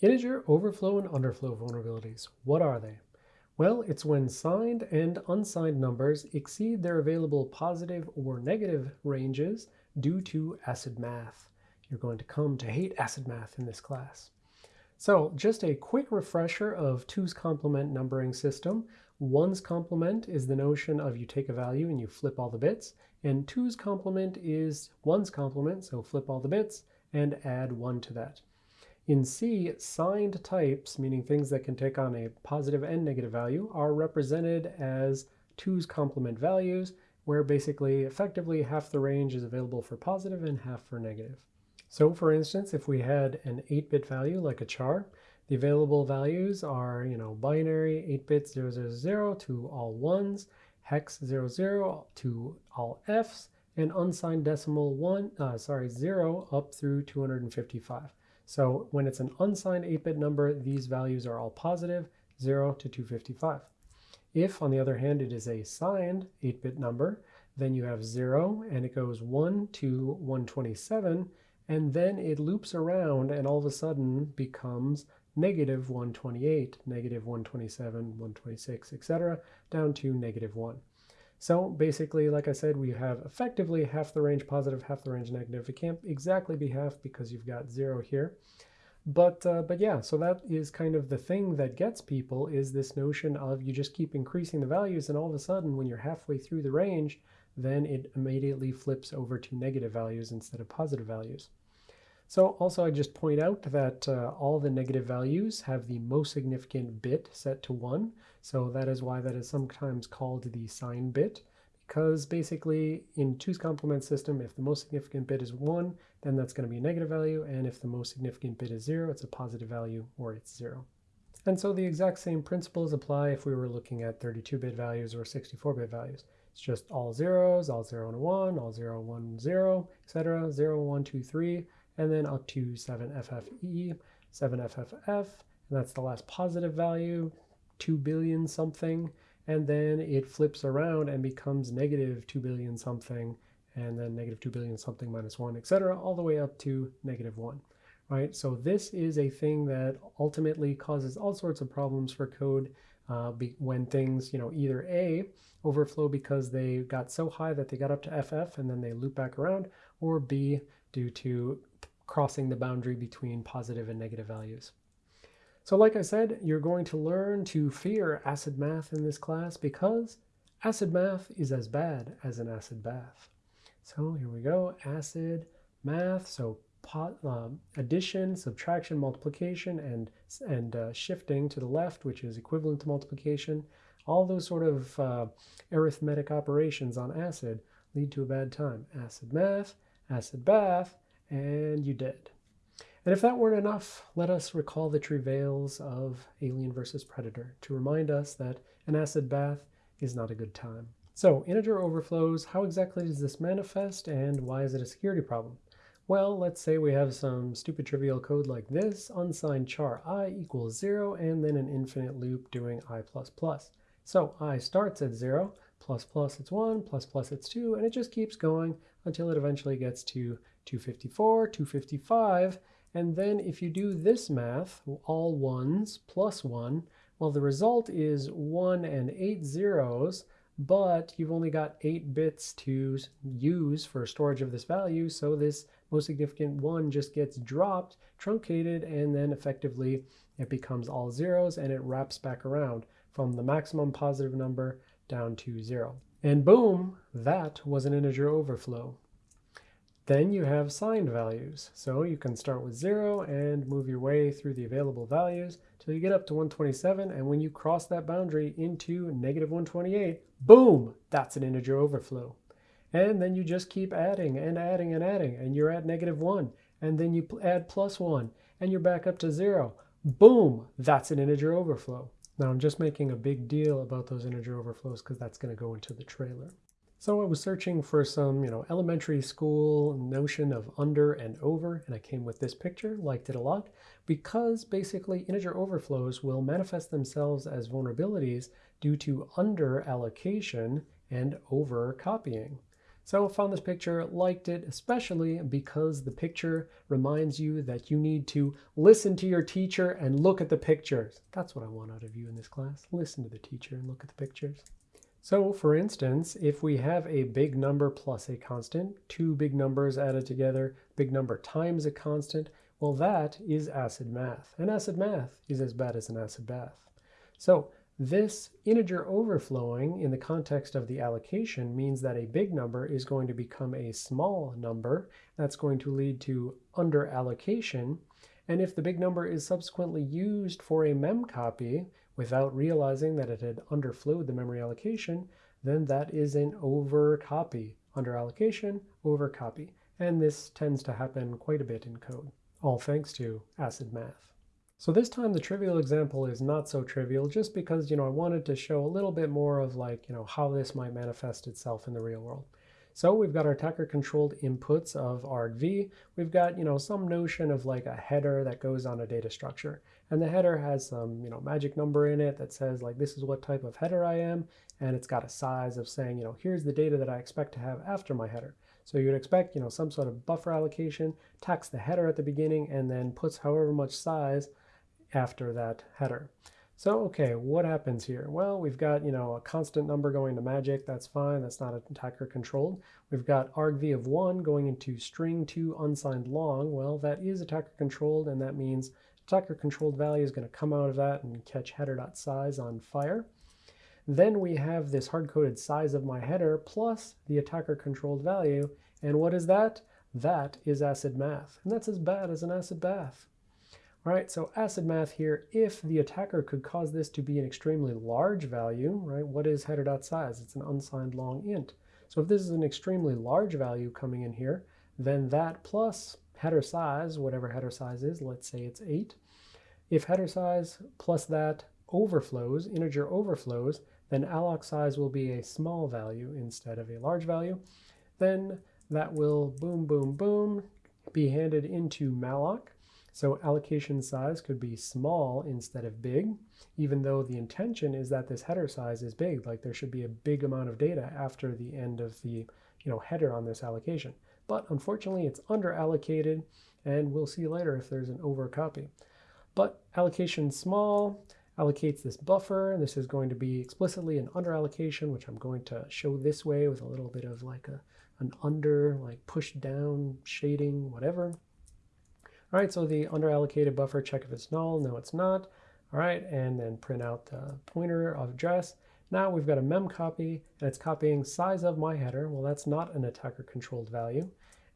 Integer overflow and underflow vulnerabilities. What are they? Well, it's when signed and unsigned numbers exceed their available positive or negative ranges due to ACID math. You're going to come to hate ACID math in this class. So just a quick refresher of two's complement numbering system. 1's complement is the notion of you take a value and you flip all the bits, and two's complement is 1's complement, so flip all the bits and add 1 to that. In C, signed types, meaning things that can take on a positive and negative value, are represented as 2's complement values, where basically effectively half the range is available for positive and half for negative. So for instance, if we had an 8-bit value like a char, the available values are, you know, binary 8-bit 000 to all ones, hex 00 to all f's, and unsigned decimal 1, uh, sorry, 0 up through 255. So when it's an unsigned 8-bit number, these values are all positive, 0 to 255. If, on the other hand, it is a signed 8-bit number, then you have 0, and it goes 1 to 127, and then it loops around and all of a sudden becomes negative 128, negative 127, 126, etc., down to negative 1. So basically, like I said, we have effectively half the range positive, half the range negative. It can't exactly be half because you've got zero here. But, uh, but yeah, so that is kind of the thing that gets people is this notion of you just keep increasing the values and all of a sudden when you're halfway through the range, then it immediately flips over to negative values instead of positive values. So also I just point out that uh, all the negative values have the most significant bit set to 1. So that is why that is sometimes called the sign bit. Because basically in 2's complement system, if the most significant bit is 1, then that's going to be a negative value. And if the most significant bit is 0, it's a positive value or it's 0. And so the exact same principles apply if we were looking at 32-bit values or 64-bit values. It's just all zeros, all 0 and 1, all 0, 1, 0, etc. 0, 1, 2, 3 and then up to 7FFE, 7FFF, and that's the last positive value, 2 billion something, and then it flips around and becomes negative 2 billion something, and then negative 2 billion something minus 1, etc., all the way up to negative 1. Right, so this is a thing that ultimately causes all sorts of problems for code uh, be, when things, you know, either A, overflow because they got so high that they got up to FF and then they loop back around, or B, due to crossing the boundary between positive and negative values. So like I said, you're going to learn to fear acid math in this class because acid math is as bad as an acid bath. So here we go, acid math. So pot, um, addition, subtraction, multiplication, and, and uh, shifting to the left, which is equivalent to multiplication. All those sort of uh, arithmetic operations on acid lead to a bad time. Acid math, acid bath, and you did. And if that weren't enough, let us recall the travails of Alien vs. Predator to remind us that an acid bath is not a good time. So, integer overflows, how exactly does this manifest and why is it a security problem? Well, let's say we have some stupid trivial code like this, unsigned char i equals 0, and then an infinite loop doing i++. Plus So i starts at 0, plus plus it's 1, plus plus it's 2, and it just keeps going until it eventually gets to 254, 255, and then if you do this math, all ones plus 1, well, the result is 1 and 8 zeros, but you've only got 8 bits to use for storage of this value, so this most significant 1 just gets dropped, truncated, and then effectively it becomes all zeros, and it wraps back around from the maximum positive number down to 0. And boom, that was an integer overflow. Then you have signed values. So you can start with 0 and move your way through the available values till you get up to 127. And when you cross that boundary into negative 128, boom, that's an integer overflow. And then you just keep adding and adding and adding, and you're at negative 1. And then you add plus 1, and you're back up to 0. Boom, that's an integer overflow. Now I'm just making a big deal about those integer overflows because that's going to go into the trailer. So I was searching for some, you know, elementary school notion of under and over, and I came with this picture, liked it a lot, because basically integer overflows will manifest themselves as vulnerabilities due to under allocation and over copying. So I found this picture, liked it, especially because the picture reminds you that you need to listen to your teacher and look at the pictures. That's what I want out of you in this class. Listen to the teacher and look at the pictures. So for instance, if we have a big number plus a constant, two big numbers added together, big number times a constant, well that is acid math. And acid math is as bad as an acid bath. So this integer overflowing in the context of the allocation means that a big number is going to become a small number. That's going to lead to under allocation. And if the big number is subsequently used for a mem copy without realizing that it had underflowed the memory allocation, then that is an overcopy. Under allocation, overcopy. And this tends to happen quite a bit in code, all thanks to acid math. So this time the trivial example is not so trivial just because, you know, I wanted to show a little bit more of like, you know, how this might manifest itself in the real world. So we've got our attacker controlled inputs of argv. We've got, you know, some notion of like a header that goes on a data structure. And the header has some, you know, magic number in it that says like, this is what type of header I am. And it's got a size of saying, you know, here's the data that I expect to have after my header. So you'd expect, you know, some sort of buffer allocation, tax the header at the beginning, and then puts however much size after that header. So, okay, what happens here? Well, we've got, you know, a constant number going to magic. That's fine. That's not attacker controlled. We've got argv of 1 going into string 2 unsigned long. Well, that is attacker controlled, and that means attacker controlled value is going to come out of that and catch header.size on fire. Then we have this hard-coded size of my header plus the attacker controlled value. And what is that? That is acid math. And that's as bad as an acid bath. Right, so acid math here, if the attacker could cause this to be an extremely large value, right, what is header dot size? It's an unsigned long int. So if this is an extremely large value coming in here, then that plus header size, whatever header size is, let's say it's 8, if header size plus that overflows, integer overflows, then alloc size will be a small value instead of a large value. Then that will boom, boom, boom, be handed into malloc. So allocation size could be small instead of big, even though the intention is that this header size is big, like there should be a big amount of data after the end of the you know, header on this allocation. But unfortunately, it's under allocated, and we'll see later if there's an over copy. But allocation small allocates this buffer. And this is going to be explicitly an under allocation, which I'm going to show this way with a little bit of like a, an under, like push down shading, whatever. All right, so the underallocated buffer, check if it's null. No, it's not. All right, and then print out the pointer of address. Now we've got a mem copy, and it's copying size of my header. Well, that's not an attacker-controlled value.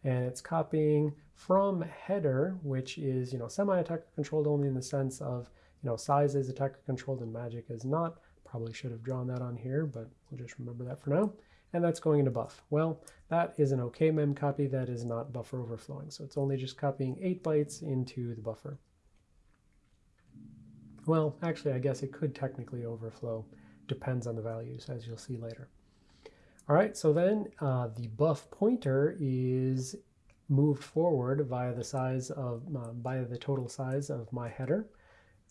And it's copying from header, which is, you know, semi-attacker controlled only in the sense of, you know, size is attacker controlled and magic is not. Probably should have drawn that on here, but we'll just remember that for now and that's going into buff. Well, that is an okay mem copy that is not buffer overflowing. So it's only just copying 8 bytes into the buffer. Well, actually, I guess it could technically overflow. Depends on the values, as you'll see later. All right, so then uh, the buff pointer is moved forward via the size of, uh, via the total size of my header.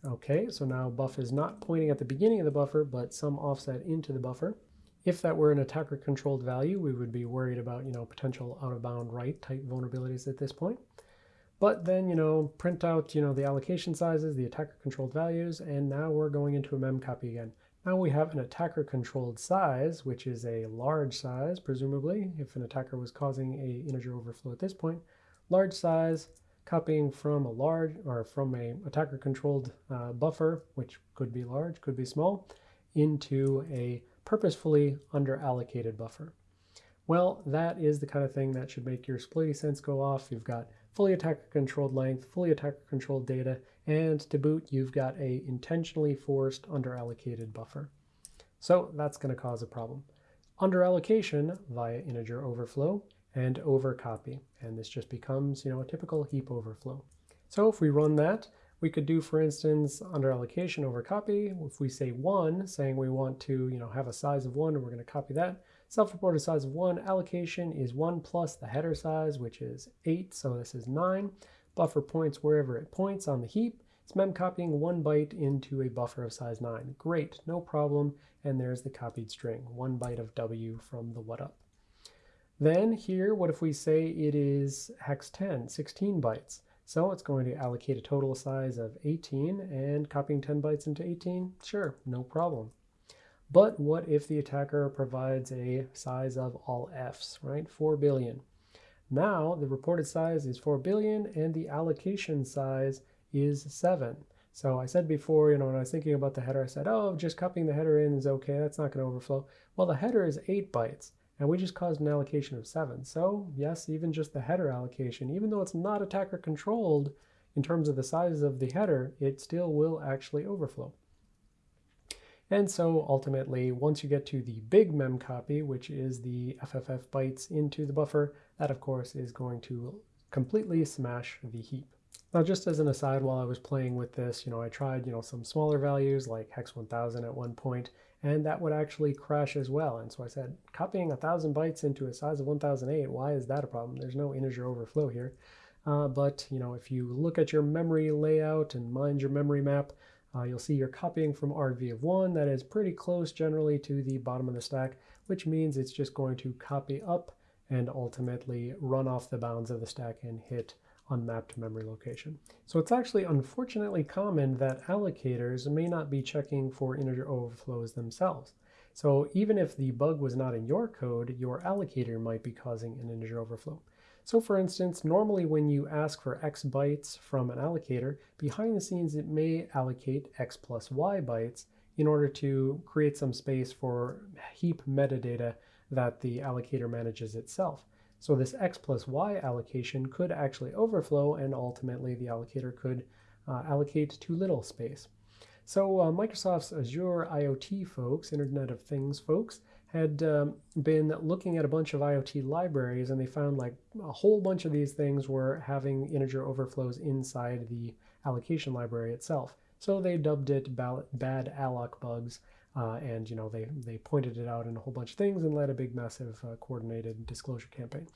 Okay, so now buff is not pointing at the beginning of the buffer, but some offset into the buffer. If that were an attacker controlled value, we would be worried about, you know, potential out of bound write type vulnerabilities at this point. But then, you know, print out, you know, the allocation sizes, the attacker controlled values, and now we're going into a mem copy again. Now we have an attacker controlled size, which is a large size, presumably, if an attacker was causing a integer overflow at this point. Large size, copying from a large, or from a attacker controlled uh, buffer, which could be large, could be small, into a purposefully under allocated buffer? Well, that is the kind of thing that should make your splitty sense go off. You've got fully attacker controlled length, fully attacker controlled data, and to boot, you've got a intentionally forced under allocated buffer. So that's going to cause a problem. Under allocation via integer overflow and overcopy. And this just becomes, you know, a typical heap overflow. So if we run that, we could do, for instance, under allocation over copy, if we say one, saying we want to you know, have a size of one and we're going to copy that, self-reported size of one, allocation is one plus the header size, which is eight, so this is nine. Buffer points wherever it points on the heap. It's mem copying one byte into a buffer of size nine. Great, no problem. And there's the copied string, one byte of W from the what up. Then here, what if we say it is hex 10, 16 bytes? So it's going to allocate a total size of 18 and copying 10 bytes into 18, sure, no problem. But what if the attacker provides a size of all Fs, right? 4 billion. Now the reported size is 4 billion and the allocation size is 7. So I said before, you know, when I was thinking about the header, I said, oh, just copying the header in is okay. That's not going to overflow. Well, the header is 8 bytes, and we just caused an allocation of 7. So yes, even just the header allocation, even though it's not attacker controlled in terms of the size of the header, it still will actually overflow. And so ultimately, once you get to the big mem copy, which is the FFF bytes into the buffer, that of course is going to completely smash the heap. Now, just as an aside, while I was playing with this, you know, I tried, you know, some smaller values like hex 1000 at one point, and that would actually crash as well. And so I said, copying 1000 bytes into a size of 1008, why is that a problem? There's no integer overflow here. Uh, but, you know, if you look at your memory layout and mind your memory map, uh, you'll see you're copying from argv of 1 that is pretty close generally to the bottom of the stack, which means it's just going to copy up and ultimately run off the bounds of the stack and hit unmapped memory location. So it's actually unfortunately common that allocators may not be checking for integer overflows themselves. So even if the bug was not in your code, your allocator might be causing an integer overflow. So for instance, normally when you ask for x bytes from an allocator, behind the scenes it may allocate x plus y bytes in order to create some space for heap metadata that the allocator manages itself. So this x plus y allocation could actually overflow and ultimately the allocator could uh, allocate too little space. So uh, Microsoft's Azure IoT folks, Internet of Things folks, had um, been looking at a bunch of IoT libraries and they found like a whole bunch of these things were having integer overflows inside the allocation library itself. So they dubbed it bad alloc bugs uh, and you know they, they pointed it out in a whole bunch of things and led a big massive uh, coordinated disclosure campaign.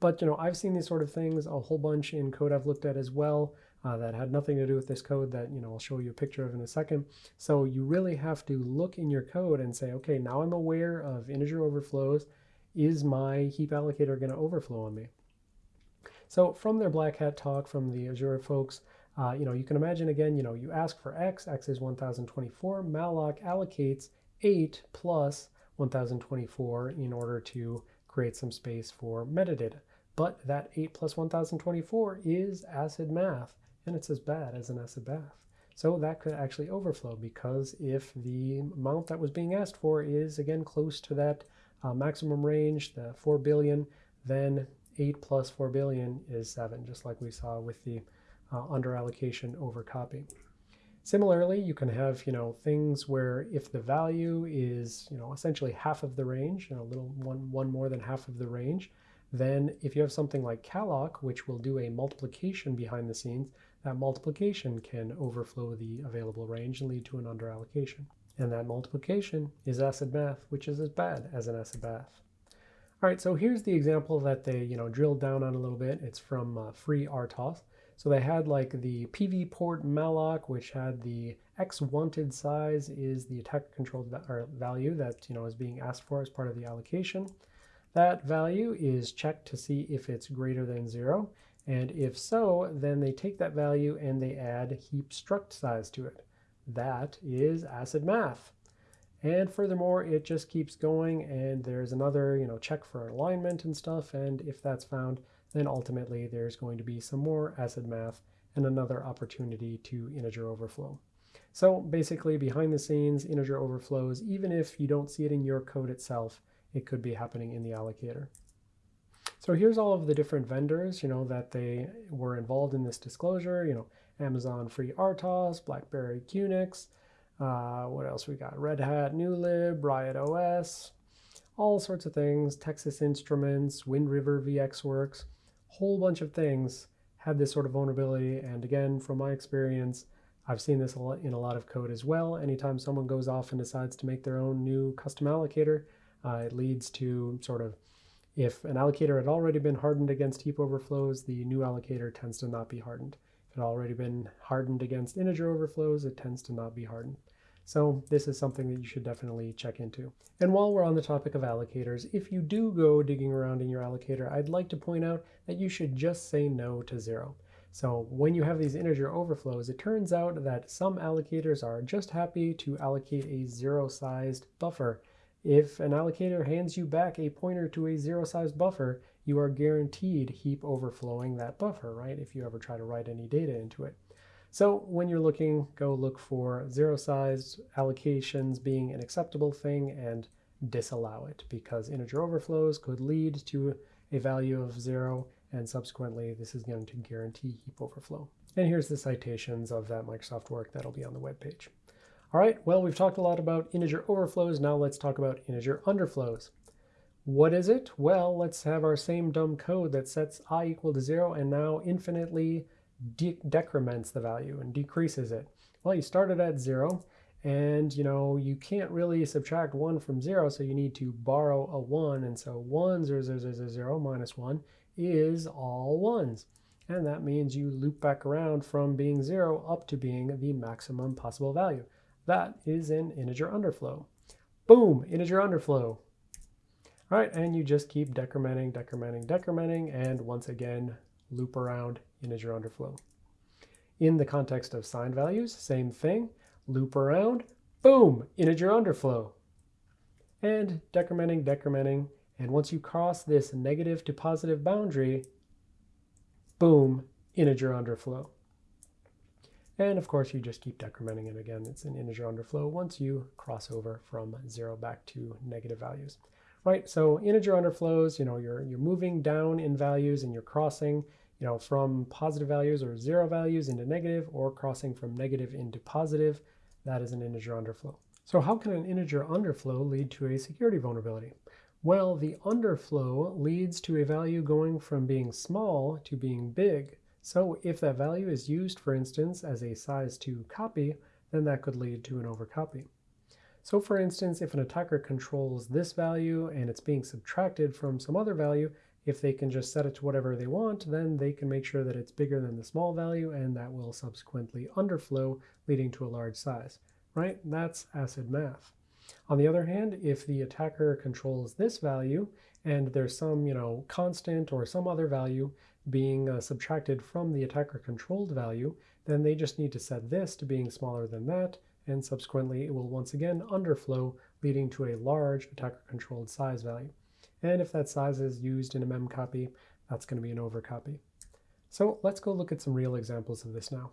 But you know I've seen these sort of things a whole bunch in code I've looked at as well uh, that had nothing to do with this code that you know I'll show you a picture of in a second. So you really have to look in your code and say, okay, now I'm aware of integer overflows. Is my heap allocator going to overflow on me? So from their Black Hat talk from the Azure folks, uh, you know, you can imagine again, you know, you ask for x, x is 1024, malloc allocates 8 plus 1024 in order to create some space for metadata. But that 8 plus 1024 is acid math, and it's as bad as an acid bath. So that could actually overflow because if the amount that was being asked for is again close to that uh, maximum range, the 4 billion, then 8 plus 4 billion is 7, just like we saw with the uh, under allocation over copy. Similarly, you can have, you know, things where if the value is, you know, essentially half of the range, you know, a little one, one more than half of the range, then if you have something like calloc, which will do a multiplication behind the scenes, that multiplication can overflow the available range and lead to an under allocation. And that multiplication is acid math, which is as bad as an acid bath. All right, so here's the example that they, you know, drilled down on a little bit. It's from uh, FreeRTOS. So they had like the PV port malloc, which had the X wanted size is the attack controlled va value that you know is being asked for as part of the allocation. That value is checked to see if it's greater than zero. And if so, then they take that value and they add heap struct size to it. That is acid math. And furthermore, it just keeps going and there's another, you know, check for alignment and stuff. And if that's found, then ultimately there's going to be some more acid math and another opportunity to integer overflow. So basically behind the scenes, integer overflows, even if you don't see it in your code itself, it could be happening in the allocator. So here's all of the different vendors, you know, that they were involved in this disclosure, you know, Amazon Free RTOS, BlackBerry QNX, uh, what else we got? Red Hat, NewLib, Riot OS, all sorts of things, Texas Instruments, Wind River VxWorks whole bunch of things have this sort of vulnerability. And again, from my experience, I've seen this in a lot of code as well. Anytime someone goes off and decides to make their own new custom allocator, uh, it leads to sort of, if an allocator had already been hardened against heap overflows, the new allocator tends to not be hardened. If it had already been hardened against integer overflows, it tends to not be hardened. So this is something that you should definitely check into. And while we're on the topic of allocators, if you do go digging around in your allocator, I'd like to point out that you should just say no to zero. So when you have these integer overflows, it turns out that some allocators are just happy to allocate a zero-sized buffer. If an allocator hands you back a pointer to a zero-sized buffer, you are guaranteed heap overflowing that buffer, right? If you ever try to write any data into it. So when you're looking, go look for zero-sized allocations being an acceptable thing and disallow it because integer overflows could lead to a value of zero and subsequently this is going to guarantee heap overflow. And here's the citations of that Microsoft work that'll be on the web page. All right, well, we've talked a lot about integer overflows. Now let's talk about integer underflows. What is it? Well, let's have our same dumb code that sets i equal to zero and now infinitely de decrements the value and decreases it. Well, you started at zero and you know you can't really subtract one from zero so you need to borrow a one and so one zero zero zero zero minus one is all ones and that means you loop back around from being zero up to being the maximum possible value. That is an integer underflow. Boom, integer underflow. All right, and you just keep decrementing, decrementing, decrementing, and once again, loop around integer underflow. In the context of signed values, same thing, loop around, boom, integer underflow. And decrementing, decrementing, and once you cross this negative to positive boundary, boom, integer underflow. And of course, you just keep decrementing it again. It's an integer underflow once you cross over from zero back to negative values. Right, so integer underflows, you know, you're, you're moving down in values and you're crossing you know, from positive values or zero values into negative or crossing from negative into positive, that is an integer underflow. So how can an integer underflow lead to a security vulnerability? Well, the underflow leads to a value going from being small to being big. So if that value is used, for instance, as a size 2 copy, then that could lead to an overcopy. So for instance, if an attacker controls this value and it's being subtracted from some other value, if they can just set it to whatever they want, then they can make sure that it's bigger than the small value, and that will subsequently underflow, leading to a large size, right? That's ACID math. On the other hand, if the attacker controls this value, and there's some, you know, constant or some other value being uh, subtracted from the attacker-controlled value, then they just need to set this to being smaller than that, and subsequently it will once again underflow, leading to a large attacker-controlled size value. And if that size is used in a memcopy, that's going to be an overcopy. So let's go look at some real examples of this now.